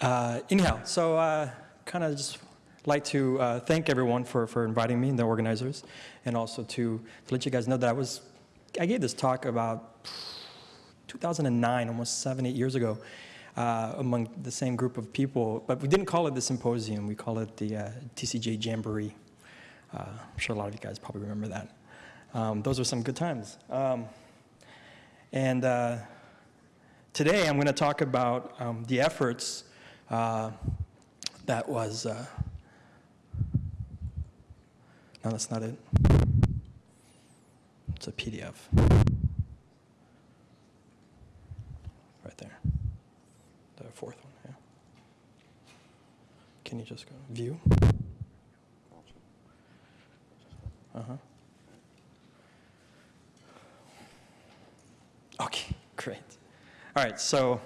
Uh, anyhow, so uh, kind of just like to uh, thank everyone for, for inviting me, and the organizers, and also to, to let you guys know that I was, I gave this talk about 2009, almost seven, eight years ago, uh, among the same group of people, but we didn't call it the symposium, we call it the uh, TCGA Jamboree. Uh, I'm sure a lot of you guys probably remember that. Um, those were some good times. Um, and uh, today I'm going to talk about um, the efforts uh, that was, uh, no, that's not it. It's a PDF. Right there. The fourth one, yeah. Can you just go view? Uh-huh. Okay, great. All right, so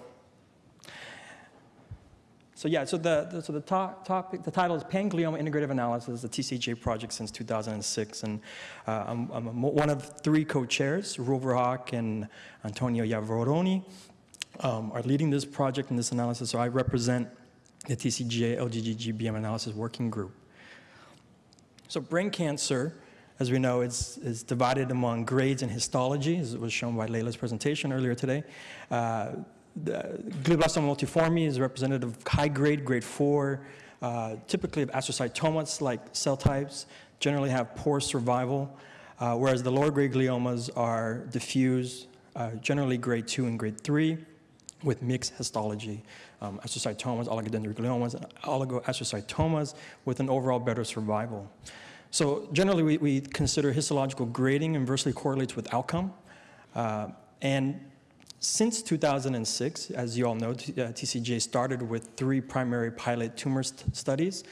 so yeah, so the, the so the top, topic, the title is Panglioma Integrative Analysis, the TCGA project since 2006, and uh, I'm, I'm, one of three co-chairs, Rover and Antonio Iavarone, um, are leading this project and this analysis. So I represent the TCGA LGG GBM analysis working group. So brain cancer, as we know, is, is divided among grades and histology, as was shown by Layla's presentation earlier today. Uh, the glioblastoma multiforme is representative of high grade, grade four, uh, typically of astrocytomas like cell types, generally have poor survival, uh, whereas the lower grade gliomas are diffuse, uh, generally grade two and grade three, with mixed histology, um, astrocytomas, oligodendrogliomas, and oligoastrocytomas with an overall better survival. So generally we, we consider histological grading inversely correlates with outcome. Uh, and since 2006, as you all know, TCGA uh, started with three primary pilot tumor st studies,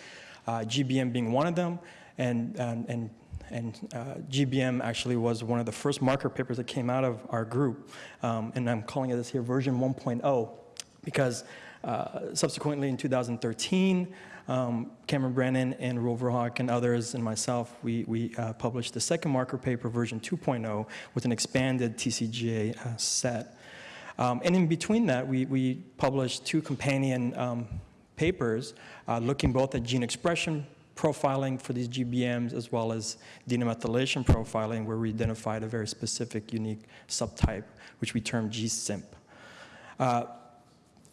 uh, GBM being one of them, and, and, and, and uh, GBM actually was one of the first marker papers that came out of our group, um, and I'm calling it this here version 1.0, because uh, subsequently in 2013, um, Cameron Brennan and Roel Verhaak and others and myself, we, we uh, published the second marker paper, version 2.0, with an expanded TCGA uh, set. Um, and in between that, we, we published two companion um, papers uh, looking both at gene expression profiling for these GBMs as well as DNA methylation profiling where we identified a very specific unique subtype which we termed G-CIMP. Uh,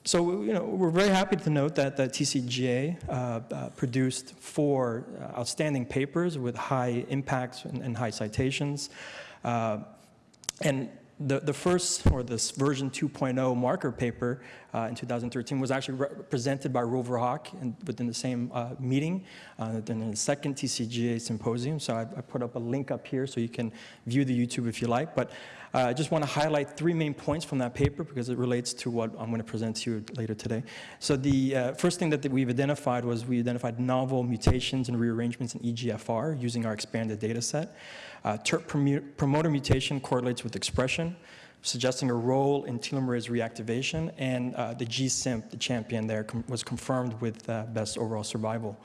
so you know, we're very happy to note that the TCGA uh, uh, produced four uh, outstanding papers with high impacts and, and high citations. Uh, and the, the first, or this version 2.0 marker paper uh, in 2013 was actually presented by Roel Verhaak in, within the same uh, meeting, uh, in the second TCGA symposium. So I, I, put up a link up here so you can view the YouTube if you like. But uh, I just want to highlight three main points from that paper because it relates to what I'm going to present to you later today. So the uh, first thing that, that we've identified was we identified novel mutations and rearrangements in EGFR using our expanded data set. Uh, TERT promoter mutation correlates with expression, suggesting a role in telomerase reactivation, and uh, the G-CIMP, the champion there, com was confirmed with uh, best overall survival.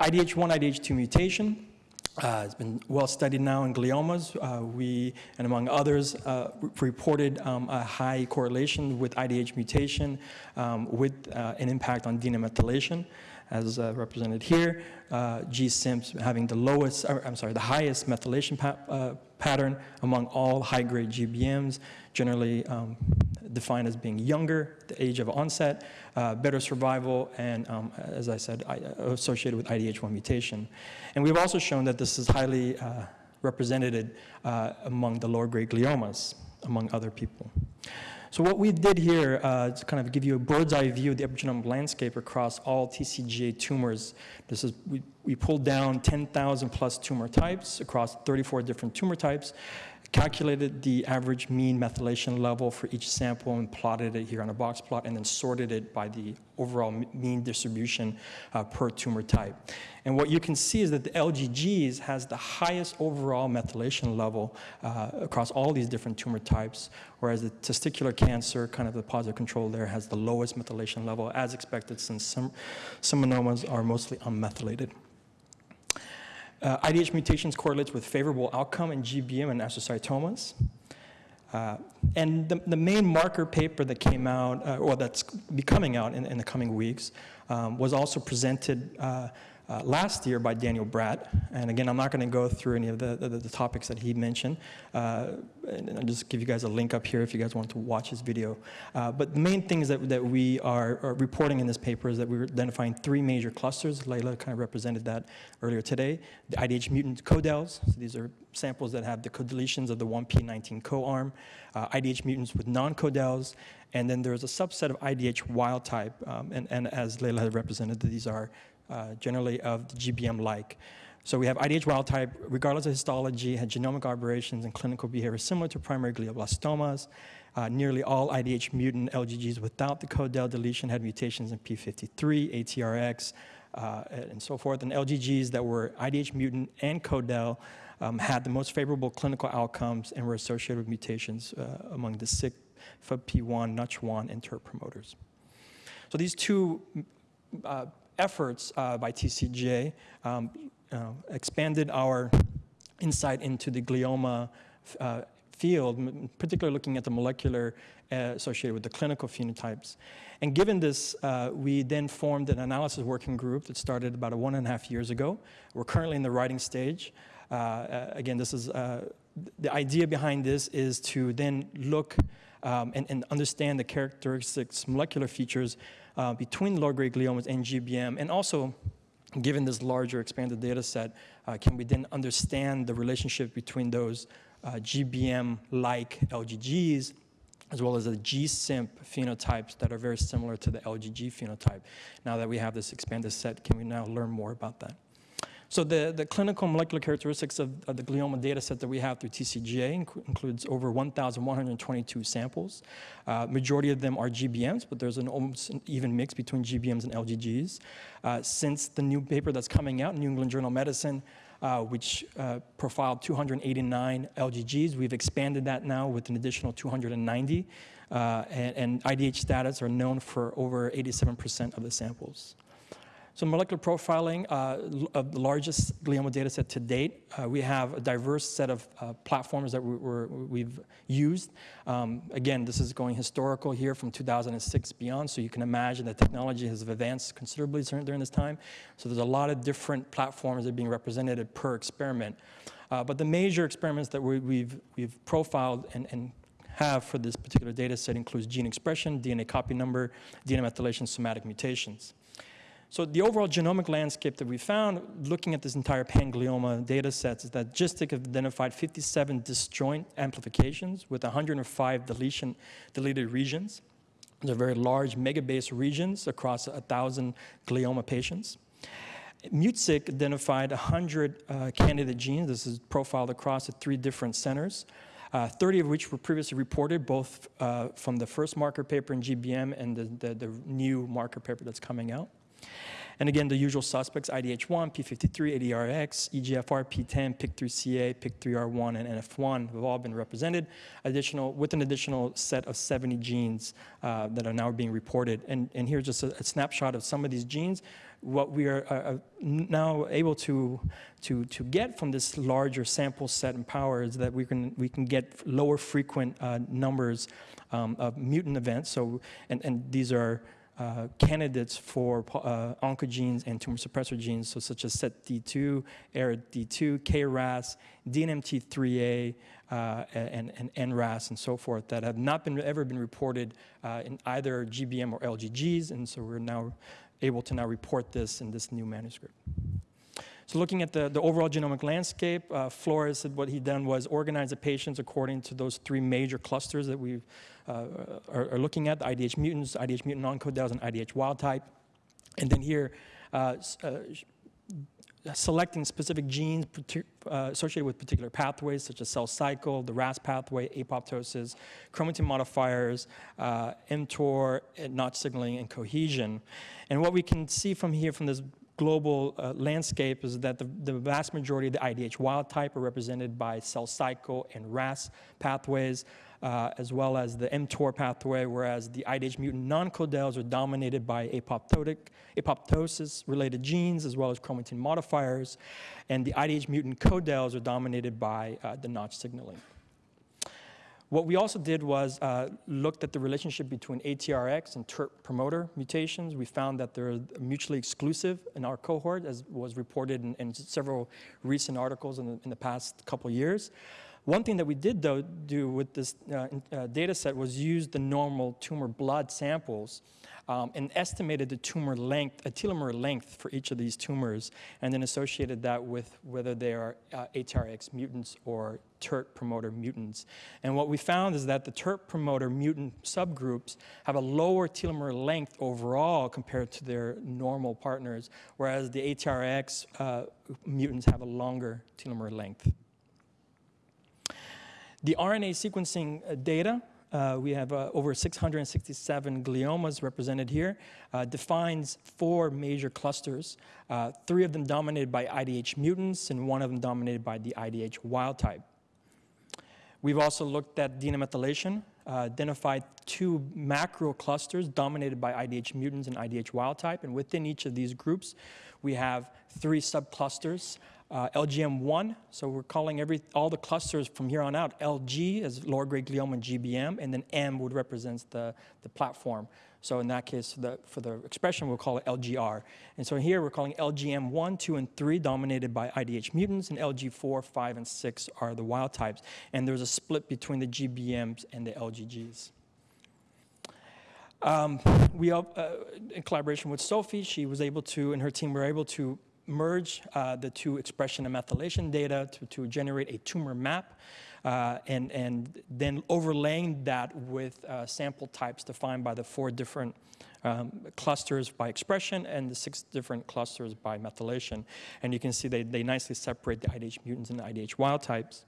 IDH1, IDH2 mutation, uh, it's been well studied now in gliomas. Uh, we, and among others, uh, reported um, a high correlation with IDH mutation um, with uh, an impact on DNA methylation, as uh, represented here. Uh, G-CIMPs having the lowest, or, I'm sorry, the highest methylation pa pattern among all high-grade GBMs, generally um, defined as being younger, the age of onset, uh, better survival, and um, as I said, I, uh, associated with IDH1 mutation. And we've also shown that this is highly uh, represented among the lower-grade gliomas, among other people. So what we did here uh, to kind of give you a bird's eye view of the epigenomic landscape across all TCGA tumors. This is, we, we pulled down 10,000 plus tumor types across 34 different tumor types calculated the average mean methylation level for each sample and plotted it here on a box plot and then sorted it by the overall mean distribution uh, per tumor type. And what you can see is that the LGGs has the highest overall methylation level uh, across all these different tumor types, whereas the testicular cancer, kind of the positive control there, has the lowest methylation level as expected since some, some are mostly unmethylated. Uh, IDH mutations correlates with favorable outcome in GBM and astrocytomas. Uh, and the, the main marker paper that came out, uh, or that's be coming out in, in the coming weeks, um, was also presented uh, last year by Daniel Brat. And again, I'm not going to go through any of the, the, the topics that he mentioned. Uh, and I'll just give you guys a link up here if you guys want to watch his video. Uh, but the main things that, that we are, are, reporting in this paper is that we are identifying three major clusters. Leila kind of represented that earlier today. The IDH mutant codels, so these are samples that have the codeletions of the 1p19 co-arm, IDH mutants with non-codels, and then there's a subset of IDH wild type, um, and, and as Leila had represented, these are generally of the GBM-like. So we have IDH wild type, regardless of histology, had genomic aberrations and clinical behavior similar to primary glioblastomas. Uh, nearly all IDH mutant LGGs without the codel deletion had mutations in P53, ATRX, uh, and so forth. And LGGs that were IDH mutant and codel um, had the most favorable clinical outcomes and were associated with mutations uh, among the CIC, FUBP1, NOTCH1, and TERT promoters. So these two uh, efforts uh, by TCGA um, uh, expanded our insight into the glioma uh, field, particularly looking at the molecular uh, associated with the clinical phenotypes. And given this, uh, we then formed an analysis working group that started about one and a half years ago. We're currently in the writing stage. Uh, again, this is the idea behind this is to then look um, and, and, understand the characteristics, molecular features uh, between low-grade gliomas and GBM, and also, given this larger expanded data set, uh, can we then understand the relationship between those uh, GBM-like LGGs as well as the G-CIMP phenotypes that are very similar to the LGG phenotype. Now that we have this expanded set, can we now learn more about that? So the, the clinical molecular characteristics of, of the glioma data set that we have through TCGA inc includes over 1,122 samples. Uh, majority of them are GBMs, but there's an almost an even mix between GBMs and LGGs. Uh, since the new paper that's coming out, New England Journal of Medicine, uh, which uh, profiled 289 LGGs. We've expanded that now with an additional 290, uh, and, and, IDH status are known for over 87% of the samples. So molecular profiling uh, of the largest glioma data set to date, uh, we have a diverse set of uh, platforms that we, have used. Um, again, this is going historical here from 2006 beyond, so you can imagine that technology has advanced considerably during this time. So there's a lot of different platforms that are being represented per experiment. Uh, but the major experiments that we, have we've, we've profiled and, and have for this particular data set includes gene expression, DNA copy number, DNA methylation, somatic mutations. So the overall genomic landscape that we found, looking at this entire panglioma data sets, is that GISTIC identified 57 disjoint amplifications with 105 deletion, deleted regions. They're very large megabase regions across 1,000 glioma patients. MutSig identified 100 uh, candidate genes. This is profiled across at three different centers. Uh, 30 of which were previously reported, both uh, from the first marker paper in GBM and the, the, the new marker paper that's coming out. And again, the usual suspects, IDH1, P53, ATRX, EGFR, PTEN, PIK3CA, PIK3R1, and NF1 have all been represented, additional, with an additional set of 70 genes uh, that are now being reported. And, and here's just a, a, snapshot of some of these genes. What we are uh, uh now able to, to, to get from this larger sample set and power is that we can, we can get lower frequent uh, numbers um, of mutant events. So, and, and these are uh, candidates for uh, oncogenes and tumor suppressor genes, so such as SETD2, ARID2, KRAS, DNMT3A, uh, and, and, NRAS and so forth that have not been ever been reported uh, in either GBM or LGGs, and so we're now able to now report this in this new manuscript. So looking at the, the overall genomic landscape, uh, Floris said what he done was organize the patients according to those three major clusters that we uh, are, are, looking at, the IDH mutants, IDH mutant non-codels, and IDH wild type. And then here, uh, uh selecting specific genes uh, associated with particular pathways, such as cell cycle, the RAS pathway, apoptosis, chromatin modifiers, uh, mTOR, notch signaling, and cohesin. And what we can see from here, from this global uh, landscape is that the, the, vast majority of the IDH wild type are represented by cell cycle and RAS pathways, uh, as well as the mTOR pathway, whereas the IDH mutant non-codels are dominated by apoptotic, apoptosis-related genes, as well as chromatin modifiers, and the IDH mutant codels are dominated by uh, the notch signaling. What we also did was uh, looked at the relationship between ATRX and TERT promoter mutations. We found that they're mutually exclusive in our cohort, as was reported in, in several recent articles in the, in the past couple years. One thing that we did, though, do with this uh, uh, data set was use the normal tumor blood samples um, and estimated the tumor length, a telomere length for each of these tumors, and then associated that with whether they are uh, ATRX mutants or TERT promoter mutants. And what we found is that the TERT promoter mutant subgroups have a lower telomere length overall compared to their normal partners, whereas the ATRX uh, mutants have a longer telomere length. The RNA sequencing uh, data uh, we have uh, over 667 gliomas represented here, uh, defines four major clusters, uh, three of them dominated by IDH mutants and one of them dominated by the IDH wild type. We've also looked at DNA methylation, uh, identified two macro clusters dominated by IDH mutants and IDH wild type, and within each of these groups, we have three subclusters uh, LGM1, so we're calling every, all the clusters from here on out LG as lower grade glioma and GBM, and then M would represent the, the platform. So in that case, the, for the expression, we'll call it LGR. And so here we're calling LGM1, 2, and 3 dominated by IDH mutants, and LG4, 5, and 6 are the wild types. And there's a split between the GBMs and the LGGs. Um, we, uh, in collaboration with Sophie, she was able to, and her team were able to merge uh, the two expression and methylation data to, to generate a tumor map uh, and, and then overlaying that with uh, sample types defined by the four different um, clusters by expression and the six different clusters by methylation. And you can see they, they nicely separate the IDH mutants and the IDH wild types.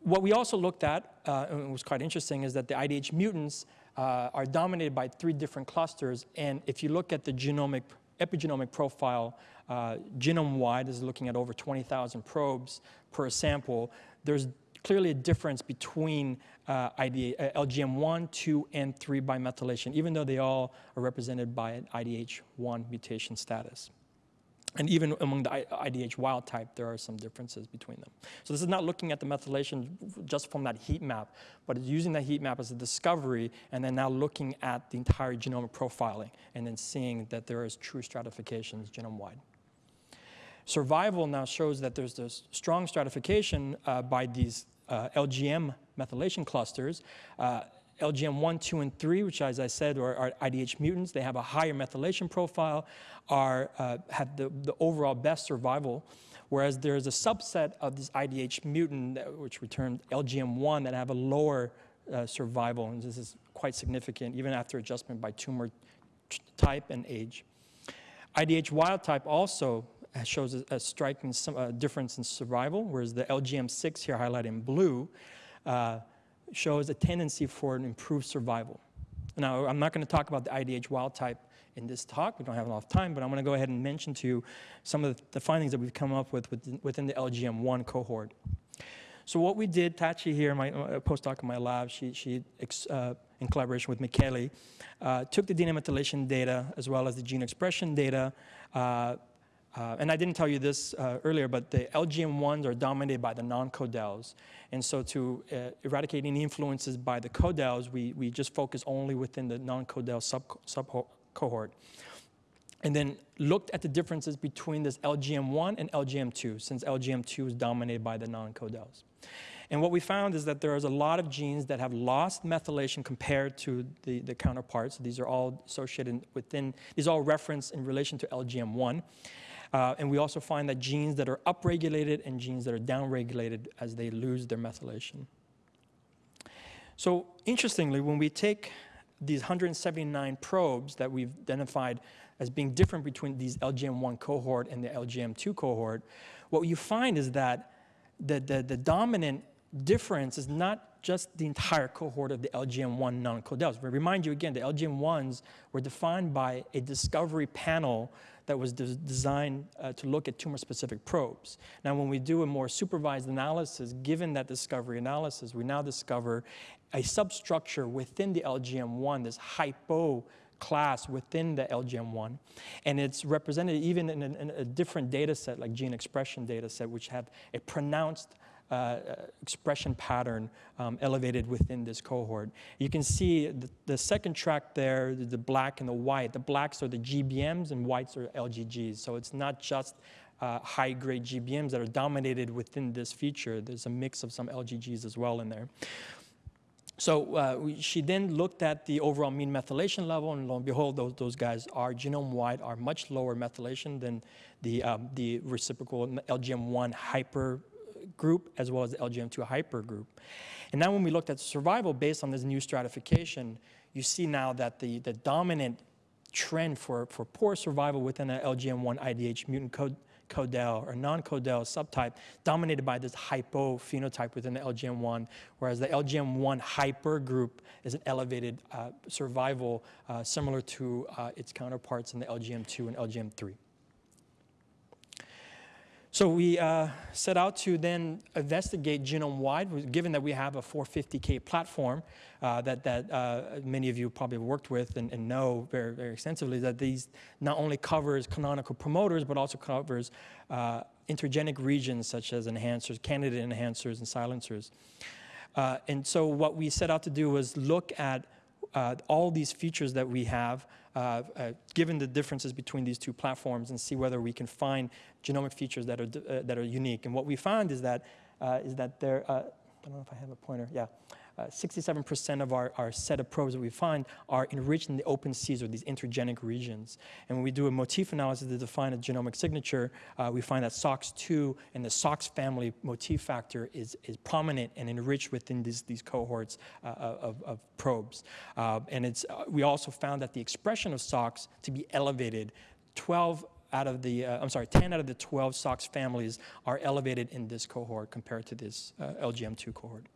What we also looked at, uh, and was quite interesting, is that the IDH mutants uh, are dominated by three different clusters. And if you look at the genomic epigenomic profile, uh, genome-wide is looking at over 20,000 probes per sample. There's clearly a difference between uh, ID, uh, LGM1, 2, and 3 by methylation, even though they all are represented by an IDH1 mutation status. And even among the IDH wild type, there are some differences between them. So this is not looking at the methylation just from that heat map, but it's using that heat map as a discovery and then now looking at the entire genomic profiling and then seeing that there is true stratifications genome-wide. Survival now shows that there's this strong stratification uh, by these uh, LGM methylation clusters. Uh, LGM1, 2, and 3, which as I said are, are IDH mutants. They have a higher methylation profile, are, uh, have the, the overall best survival, whereas there's a subset of this IDH mutant, which returned LGM1, that have a lower uh, survival, and this is quite significant, even after adjustment by tumor type and age. IDH wild type also shows a, a striking some, uh, difference in survival, whereas the LGM6 here highlighted in blue uh, shows a tendency for an improved survival. Now, I'm not going to talk about the IDH wild type in this talk. We don't have enough time, but I'm going to go ahead and mention to you some of the findings that we've come up with within the LGM1 cohort. So what we did, Tachi here, my uh, postdoc in my lab, she, she uh, in collaboration with Michele, uh, took the DNA methylation data as well as the gene expression data, uh, and I didn't tell you this uh, earlier, but the LGM1s are dominated by the non-codels. And so to uh, eradicate any influences by the codels, we, we just focus only within the non-codel sub, sub. And then looked at the differences between this LGM1 and LGM2, since LGM2 is dominated by the non-codels. And what we found is that there is a lot of genes that have lost methylation compared to the, the counterparts. These are all associated within, these are all referenced in relation to LGM1. Uh, and we also find that genes that are upregulated and genes that are downregulated as they lose their methylation. So interestingly, when we take these 179 probes that we've identified as being different between these LGM1 cohort and the LGM2 cohort, what you find is that the, the, the dominant difference is not just the entire cohort of the LGM1 non-codels. But remind you again, the LGM1s were defined by a discovery panel that was de designed uh, to look at tumor-specific probes. Now, when we do a more supervised analysis, given that discovery analysis, we now discover a substructure within the LGM1, this hypo class within the LGM1. And it's represented even in a, in a different data set, like gene expression data set, which have a pronounced uh, expression pattern um, elevated within this cohort. You can see the, the second track there, the, the, black and the white. The blacks are the GBMs and whites are LGGs. So it's not just uh, high-grade GBMs that are dominated within this feature. There's a mix of some LGGs as well in there. So uh, we, she then looked at the overall mean methylation level, and lo and behold, those, those guys are genome-wide are much lower methylation than the, um, the reciprocal LGM1 hyper group as well as the LGM2 hyper group. And now when we looked at survival based on this new stratification, you see now that the, the dominant trend for, for poor survival within the LGM1 IDH mutant code codel or non-codel subtype dominated by this hypo phenotype within the LGM1, whereas the LGM1 hyper group is an elevated uh, survival uh, similar to uh, its counterparts in the LGM2 and LGM3. So we uh, set out to then investigate genome-wide, given that we have a 450K platform uh, that, that uh, many of you probably have worked with and, and, know very, very extensively, that these not only covers canonical promoters, but also covers uh, intergenic regions such as enhancers, candidate enhancers, and silencers. Uh, and so what we set out to do was look at uh, all these features that we have, uh, given the differences between these two platforms, and see whether we can find genomic features that are uh, that are unique. And what we found is that uh, is that there. Uh, I don't know if I have a pointer. Yeah. 67% uh, of our, our set of probes that we find are enriched in the open seas or these intergenic regions. And when we do a motif analysis to define a genomic signature, uh, we find that SOX2 and the SOX family motif factor is, is prominent and enriched within these, these cohorts uh, of, of, probes. Uh, and it's, uh, we also found that the expression of SOX to be elevated 12 out of the, uh, I'm sorry, 10 out of the 12 SOX families are elevated in this cohort compared to this uh, LGM2 cohort.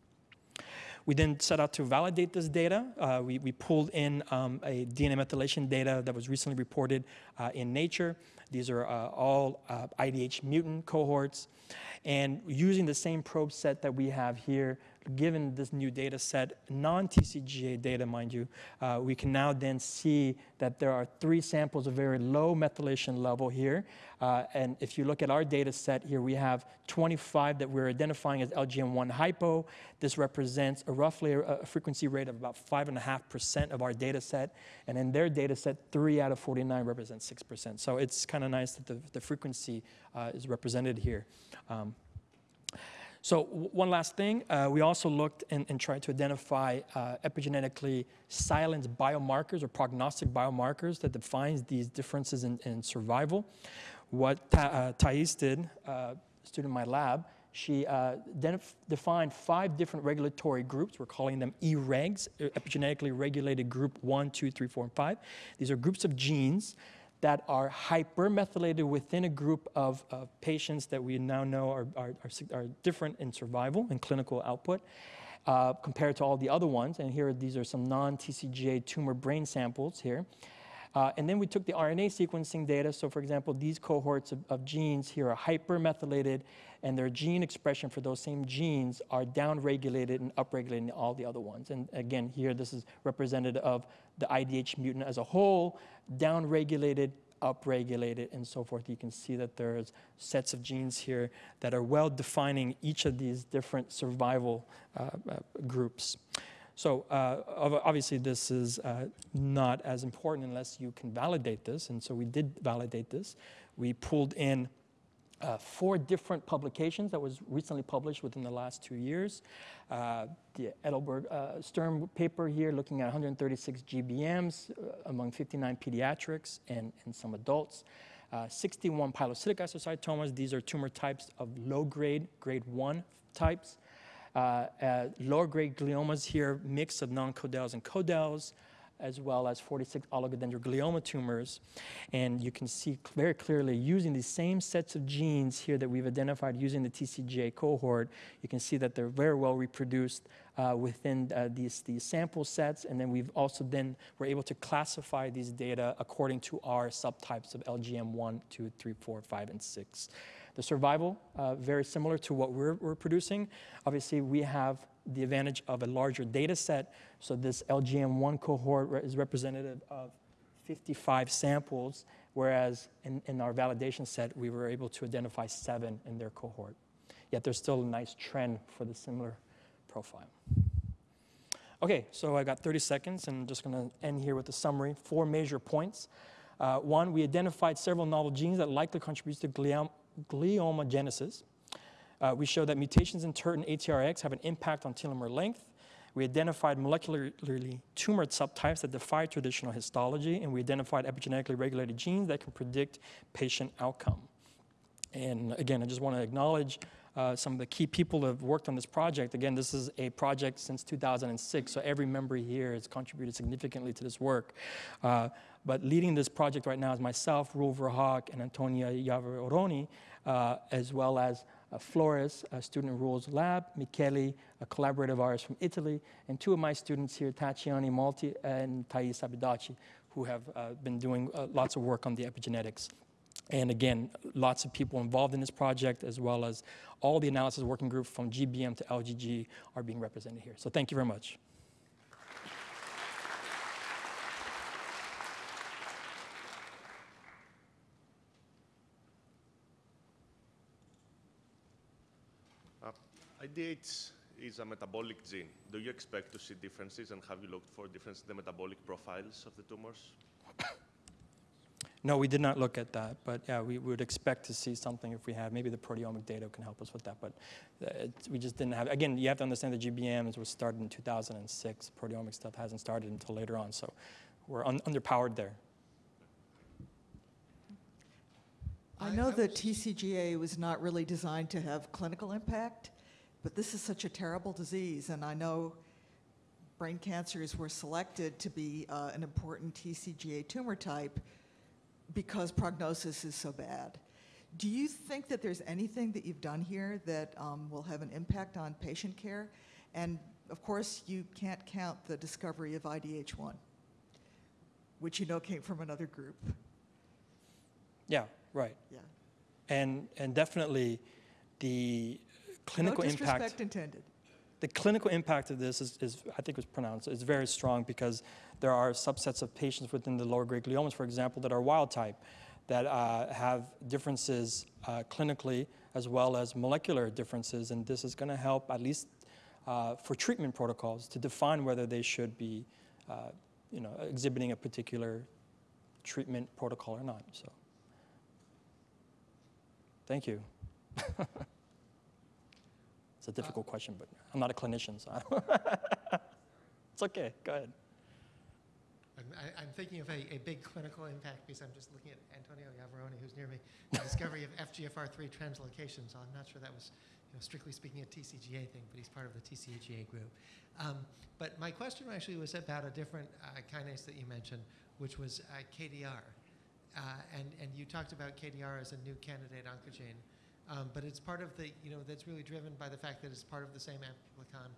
We then set out to validate this data. Uh, we, we, pulled in um, a DNA methylation data that was recently reported uh, in Nature. These are uh, all IDH uh, mutant cohorts. And using the same probe set that we have here, given this new data set, non-TCGA data, mind you, uh, we can now then see that there are three samples of very low methylation level here. Uh, and if you look at our data set here, we have 25 that we're identifying as LGM1 hypo. This represents a roughly a, a frequency rate of about 5.5% of our data set. And in their data set, three out of 49 represents 6%. So it's kind of nice that the, the frequency uh, is represented here. Um, so one last thing, uh, we also looked and, and tried to identify uh, epigenetically silenced biomarkers or prognostic biomarkers that defines these differences in, in survival. What Ta uh, did, uh, student in my lab, she uh, defined five different regulatory groups. We're calling them E-regs, epigenetically regulated group one, two, three, four, and five. These are groups of genes that are hypermethylated within a group of, of patients that we now know are, are, are, are different in survival and clinical output. Uh, compared to all the other ones. And here, these are some non-TCGA tumor brain samples here. Uh, and then we took the RNA sequencing data. So for example, these cohorts of, of, genes here are hypermethylated and their gene expression for those same genes are downregulated and upregulated in all the other ones. And again, here this is representative of the IDH mutant as a whole, downregulated, upregulated, and so forth. You can see that there's sets of genes here that are well defining each of these different survival uh, uh, groups. So uh, obviously this is uh, not as important unless you can validate this, and so we did validate this. We pulled in uh, four different publications that was recently published within the last two years. Uh, the Heidelberg uh, Sturm paper here looking at 136 GBMs uh, among 59 pediatrics and, and some adults. Uh, 61 pilocytic astrocytomas, these are tumor types of low grade, grade one types. Uh, lower grade gliomas here, mix of non-codels and codels as well as 46 oligodendroglioma tumors. And you can see very clearly using the same sets of genes here that we've identified using the TCGA cohort, you can see that they're very well reproduced uh, within uh, these, these sample sets. And then we've also then, we're able to classify these data according to our subtypes of LGM 1, 2, 3, 4, 5, and 6. The survival, uh, very similar to what we're, we're producing. Obviously, we have the advantage of a larger data set. So this LGM1 cohort is representative of 55 samples, whereas in, in our validation set, we were able to identify seven in their cohort. yet there's still a nice trend for the similar profile. Okay, so I got 30 seconds, and I'm just going to end here with a summary. Four major points. Uh, one, we identified several novel genes that likely contribute to gliom- gliomogenesis. Uh, we showed that mutations in TERT and ATRX have an impact on telomere length. We identified molecularly tumor subtypes that defy traditional histology, and we identified epigenetically regulated genes that can predict patient outcome. And again, I just want to acknowledge uh, some of the key people that have worked on this project. Again, this is a project since 2006, so every member here has contributed significantly to this work. Uh, but leading this project right now is myself, Roel Verhaak, and Antonio Iavarone, uh, as well as uh, Floris, a student in Roel's lab, Michele, a collaborative artist from Italy, and two of my students here, Tathiane Malta and Thais Sabedot, who have uh, been doing uh, lots of work on the epigenetics. And again, lots of people involved in this project, as well as all the analysis working group from GBM to LGG are being represented here. So thank you very much. IDH is a metabolic gene. Do you expect to see differences, and have you looked for differences in the metabolic profiles of the tumors? No, we did not look at that, but yeah, we would expect to see something if we have. Maybe the proteomic data can help us with that, but uh, it, we just didn't have. Again, you have to understand the GBMs was started in 2006. Proteomic stuff hasn't started until later on, so we're un- underpowered there. I I- know I that TCGA was not really designed to have clinical impact, but this is such a terrible disease, and I know brain cancers were selected to be uh, an important TCGA tumor type because prognosis is so bad. Do you think that there's anything that you've done here that um, will have an impact on patient care? And of course, you can't count the discovery of IDH1, which you know came from another group. Yeah, right. Yeah. And and definitely, the clinical no impact. intended. the clinical impact of this is, is, I think was pronounced, is very strong because there are subsets of patients within the lower grade gliomas, for example, that are wild type, that uh, have differences uh, clinically as well as molecular differences, and this is going to help at least uh, for treatment protocols to define whether they should be, uh, you know, exhibiting a particular treatment protocol or not. So, thank you. It's a difficult question, but I'm not a clinician, so it's okay. Go ahead. I'm, I'm thinking of a, a big clinical impact because I'm just looking at Antonio Iavarone, who's near me, the discovery of FGFR3 translocation. So I'm not sure that was, you know, strictly speaking, a TCGA thing, but he's part of the TCGA group. Um, but my question actually was about a different uh, kinase that you mentioned, which was uh, KDR. Uh, and, and you talked about KDR as a new candidate oncogene. Um, but it's part of the, you know, that's really driven by the fact that it's part of the same amplicon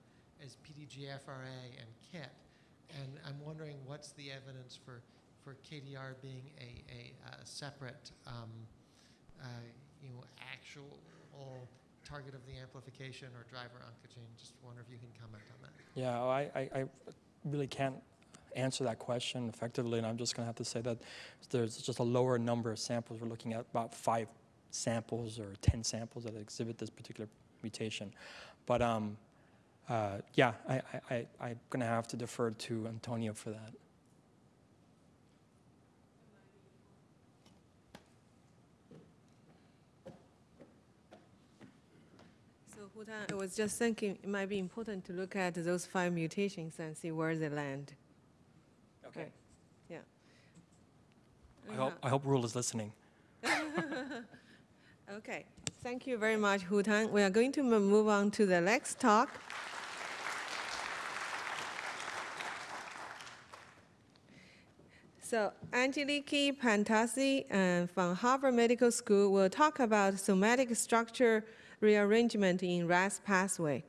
as PDGFRA and KIT. And I'm wondering what's the evidence for, for KDR being a, a, uh separate, um, uh, you know, actual target of the amplification or driver oncogene? Just wonder if you can comment on that. Yeah, I, I, I really can't answer that question effectively, and I'm just going to have to say that there's just a lower number of samples. We're looking at about five samples or 10 samples that exhibit this particular mutation. But um, uh, yeah, I, I, I, I'm going to have to defer to Antonio for that. So Houtan, I was just thinking it might be important to look at those five mutations and see where they land. Okay. Yeah. I hope, I hope Rule is listening. Okay, thank you very much, Houtan. We are going to move on to the next talk. So Angeliki Pantazi uh, from Harvard Medical School will talk about somatic structure rearrangement in RAS pathway.